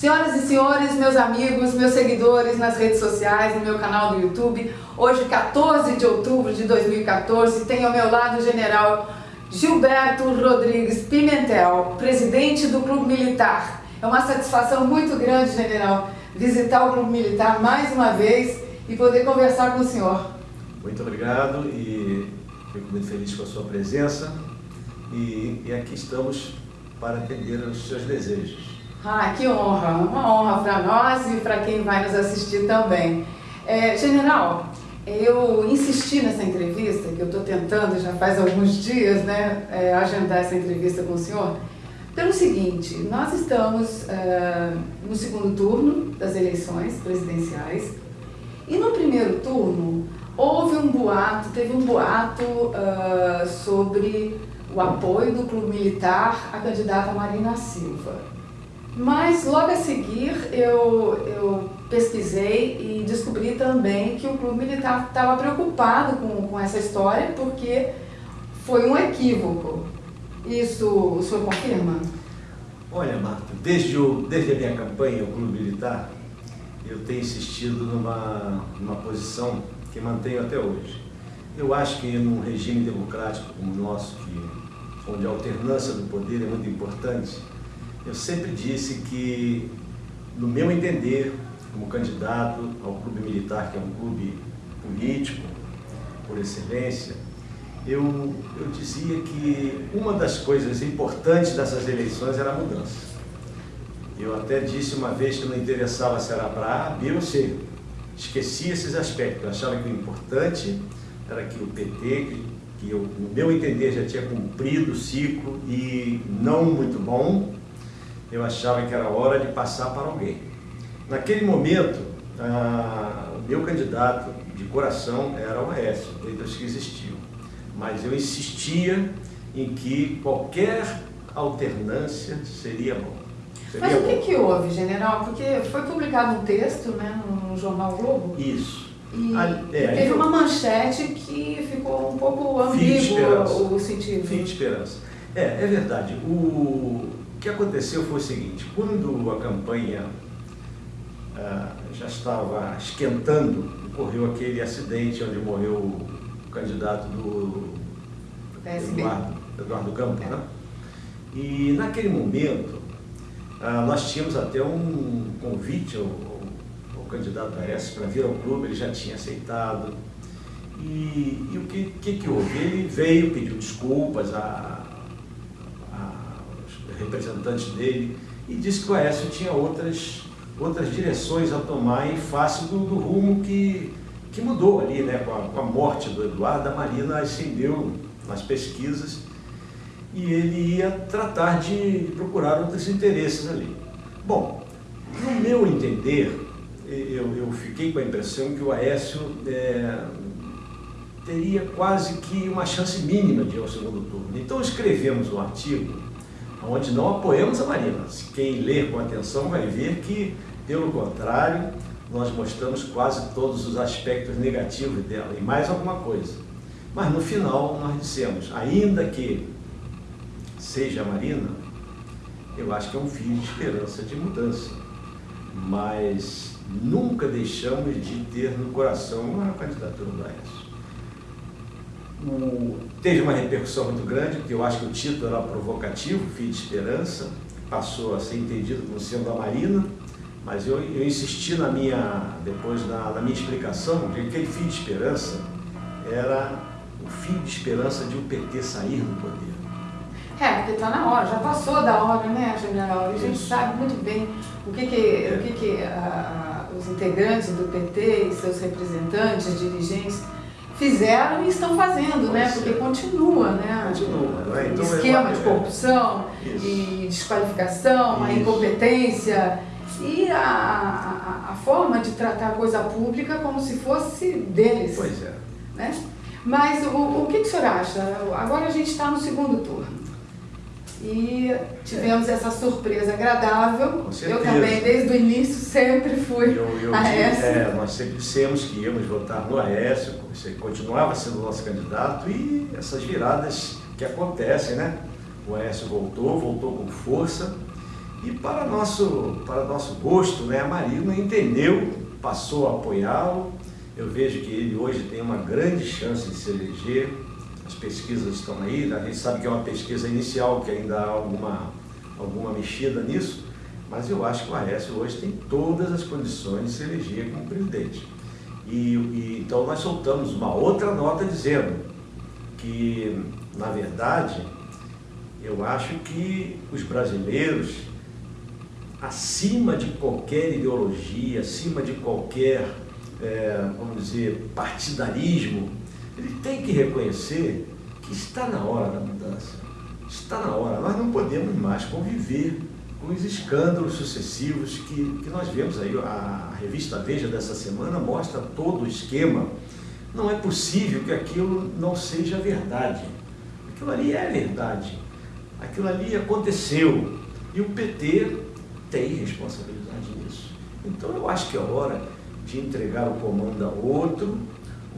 Senhoras e senhores, meus amigos, meus seguidores nas redes sociais, no meu canal do YouTube, hoje 14 de outubro de 2014, tenho ao meu lado o general Gilberto Rodrigues Pimentel, presidente do Clube Militar. É uma satisfação muito grande, general, visitar o Clube Militar mais uma vez e poder conversar com o senhor. Muito obrigado e fico muito feliz com a sua presença e, e aqui estamos para atender os seus desejos. Ah, que honra! Uma honra para nós e para quem vai nos assistir também. É, general, eu insisti nessa entrevista, que eu estou tentando já faz alguns dias, né, é, agendar essa entrevista com o senhor, pelo seguinte, nós estamos é, no segundo turno das eleições presidenciais e no primeiro turno houve um boato, teve um boato uh, sobre o apoio do clube militar à candidata Marina Silva. Mas logo a seguir eu, eu pesquisei e descobri também que o clube militar estava preocupado com, com essa história porque foi um equívoco. Isso o senhor confirma? Olha, Marta, desde, o, desde a minha campanha, o Clube Militar, eu tenho insistido numa, numa posição que mantenho até hoje. Eu acho que num regime democrático como o nosso, que, onde a alternância do poder é muito importante, eu sempre disse que, no meu entender, como candidato ao clube militar, que é um clube político, por excelência, eu, eu dizia que uma das coisas importantes dessas eleições era a mudança. Eu até disse uma vez que não interessava se era para A, B ou C. Esquecia esses aspectos. Eu achava que o importante era que o PT, que, que eu, no meu entender já tinha cumprido o ciclo e não muito bom, eu achava que era hora de passar para alguém. Naquele momento, ah, o meu candidato de coração era o Aécio, desde os que existiam. Mas eu insistia em que qualquer alternância seria bom. Seria Mas o que, que houve, general? Porque foi publicado um texto né, no Jornal Globo. Isso. E a, é, teve uma manchete que ficou um pouco ambíguo o sentido. Fim de esperança. É, é verdade. O que aconteceu foi o seguinte, quando a campanha ah, já estava esquentando, ocorreu aquele acidente onde morreu o candidato do Eduardo, Eduardo Campos, né? E naquele momento, ah, nós tínhamos até um convite ao, ao candidato Aécio para vir ao clube, ele já tinha aceitado. E, e o que, que, que houve? Ele veio, pediu desculpas a, representantes dele, e disse que o Aécio tinha outras, outras direções a tomar em face do, do rumo que, que mudou ali, né? com, a, com a morte do Eduardo, a Marina ascendeu nas pesquisas e ele ia tratar de procurar outros interesses ali. Bom, no meu entender, eu, eu fiquei com a impressão que o Aécio é, teria quase que uma chance mínima de ir ao segundo turno. Então escrevemos um artigo onde não apoiamos a Marina. Quem ler com atenção vai ver que, pelo contrário, nós mostramos quase todos os aspectos negativos dela e mais alguma coisa. Mas no final nós dissemos, ainda que seja a Marina, eu acho que é um fio de esperança de mudança. Mas nunca deixamos de ter no coração a candidatura do Aécio. O, teve uma repercussão muito grande, porque eu acho que o título era provocativo, Filho de Esperança, passou a ser entendido como sendo a Marina, mas eu, eu insisti na minha, depois na, na minha explicação, que aquele Filho de Esperança era o fim de esperança de o PT sair do poder. É, porque está na hora, já passou da hora, né, general? E a gente Isso. sabe muito bem o que, que, é. o que, que a, os integrantes do PT e seus representantes, dirigentes, fizeram e estão fazendo, né? Porque continua, né? Continua. Né? Então, esquema de corrupção Isso. e desqualificação, Isso. a incompetência e a, a, a, forma de tratar a coisa pública como se fosse deles. Pois é. Né? Mas o, o que, que o senhor acha? Agora a gente está no segundo turno. E tivemos é. essa surpresa agradável. Eu também, desde o início, sempre fui eu, eu Aécio. É, nós sempre dissemos que íamos votar no Aécio, você continuava sendo nosso candidato e essas viradas que acontecem, né? O Aécio voltou, voltou com força E para nosso, para nosso gosto, né, a Marina entendeu, passou a apoiá-lo. Eu vejo que ele hoje tem uma grande chance de se eleger. As pesquisas estão aí, a gente sabe que é uma pesquisa inicial, que ainda há alguma, alguma mexida nisso, mas eu acho que o Aécio hoje tem todas as condições de se eleger como presidente. E, e, então nós soltamos uma outra nota dizendo que, na verdade, eu acho que os brasileiros acima de qualquer ideologia, acima de qualquer, é, vamos dizer, partidarismo, ele tem que reconhecer que está na hora da mudança. Está na hora. Nós não podemos mais conviver com os escândalos sucessivos que, que nós vemos aí. A revista Veja dessa semana mostra todo o esquema. Não é possível que aquilo não seja verdade. Aquilo ali é verdade. Aquilo ali aconteceu. E o PT tem responsabilidade nisso. Então eu acho que é hora de entregar o comando a outro,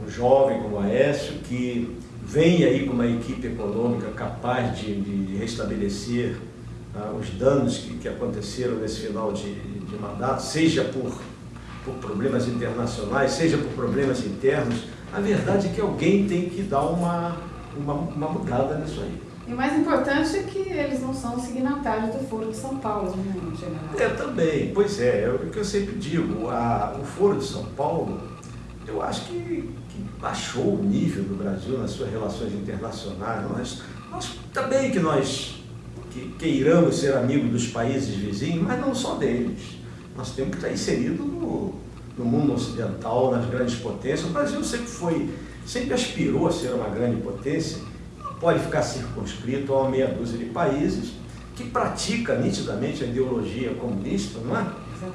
um jovem como Aécio, que vem aí com uma equipe econômica capaz de, de restabelecer ah, os danos que, que, aconteceram nesse final de, de mandato, seja por, por problemas internacionais, seja por problemas internos. A verdade é que alguém tem que dar uma, uma, uma mudada nisso aí. E o mais importante é que eles não são signatários do Foro de São Paulo, né, general? É, também, pois é, é o que eu sempre digo, a, o Foro de São Paulo, eu acho que, que baixou o nível do Brasil nas suas relações internacionais. Nós, nós também que nós que, queiramos ser amigos dos países vizinhos, mas não só deles. Nós temos que estar inseridos no, no mundo ocidental, nas grandes potências. O Brasil sempre foi, sempre aspirou a ser uma grande potência pode ficar circunscrito a uma meia dúzia de países que pratica nitidamente a ideologia comunista, não é?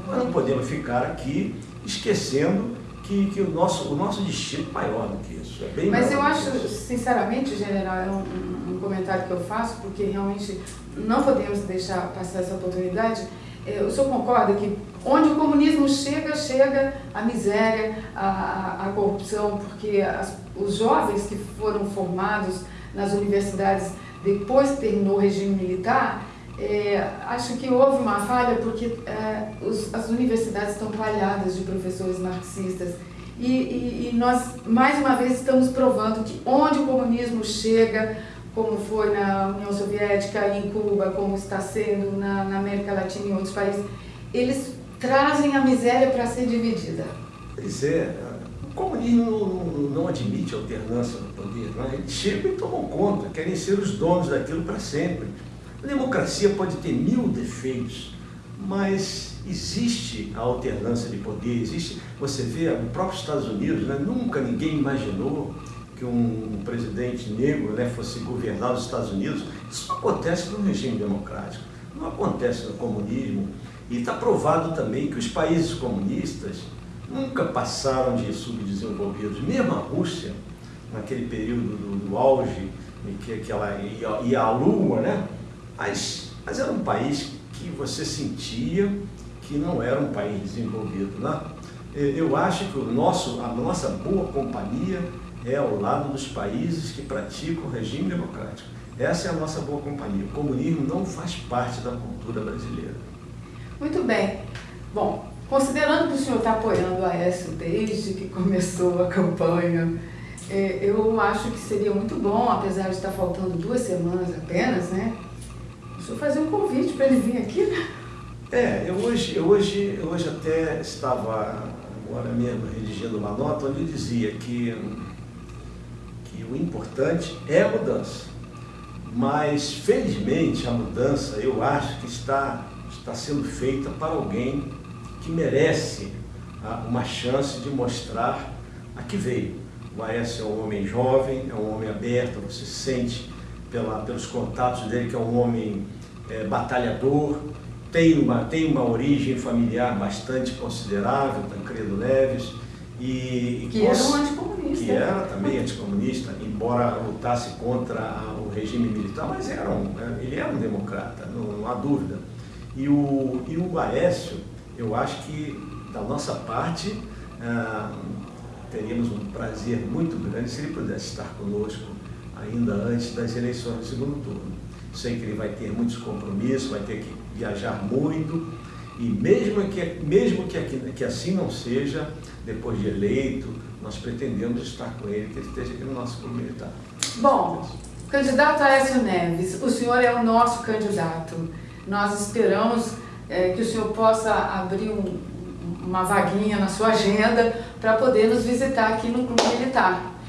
Nós não podemos ficar aqui esquecendo que, que o, nosso, o nosso destino é maior do que isso. É bem Mas eu acho, sinceramente, general, é um, um, comentário que eu faço, porque realmente não podemos deixar passar essa oportunidade. É, o senhor concorda que onde o comunismo chega, chega a miséria, a, a, a corrupção, porque as, os jovens que foram formados nas universidades depois que terminou o regime militar, é, acho que houve uma falha porque é, os, as universidades estão palhadas de professores marxistas e, e, e, nós, mais uma vez, estamos provando que onde o comunismo chega, como foi na União Soviética, em Cuba, como está sendo na, na América Latina e em outros países, eles trazem a miséria para ser dividida. Pois é, comunismo não, não, admite alternância no poder. Né? Eles chegam e tomam conta, querem ser os donos daquilo para sempre. A democracia pode ter mil defeitos, mas existe a alternância de poder, existe, você vê, no próprio Estados Unidos, né, nunca ninguém imaginou que um presidente negro né, fosse governar os Estados Unidos. Isso não acontece no regime democrático, não acontece no comunismo. E está provado também que os países comunistas nunca passaram de subdesenvolvidos. Mesmo a Rússia, naquele período do, do auge, em que, que ela ia, ia à Lua, né? Mas, mas era um país que você sentia que não era um país desenvolvido. Né? Eu acho que o nosso, a nossa boa companhia é ao lado dos países que praticam o regime democrático. Essa é a nossa boa companhia. O comunismo não faz parte da cultura brasileira. Muito bem. Bom, Considerando que o senhor está apoiando a Aécio desde que começou a campanha, é, eu acho que seria muito bom, apesar de estar faltando duas semanas apenas, né? Senhor fazer um convite para ele vir aqui, né? É, eu hoje, eu hoje, eu hoje até estava agora mesmo redigindo uma nota onde dizia que, que o importante é a mudança. Mas, felizmente, a mudança, eu acho que está, está sendo feita para alguém que merece ah, uma chance de mostrar a que veio. O Aécio é um homem jovem, é um homem aberto, você sente pela, pelos contatos dele que é um homem é, batalhador, tem uma, tem uma origem familiar bastante considerável, Tancredo Neves. E, que era um anticomunista. Que era também anticomunista, embora lutasse contra o regime militar, mas era um, né, ele era um democrata, não, não há dúvida. E o, e o Aécio, eu acho que, da nossa parte, ah, teríamos um prazer muito grande se ele pudesse estar conosco ainda antes das eleições do segundo turno. Sei que ele vai ter muitos compromissos, vai ter que viajar muito, e mesmo que, mesmo que, que assim não seja, depois de eleito, nós pretendemos estar com ele, que ele esteja aqui no nosso clube militar. Bom, candidato Aécio Neves, o senhor é o nosso candidato. Nós esperamos é, que o senhor possa abrir um, uma vaguinha na sua agenda para poder nos visitar aqui no Clube Militar.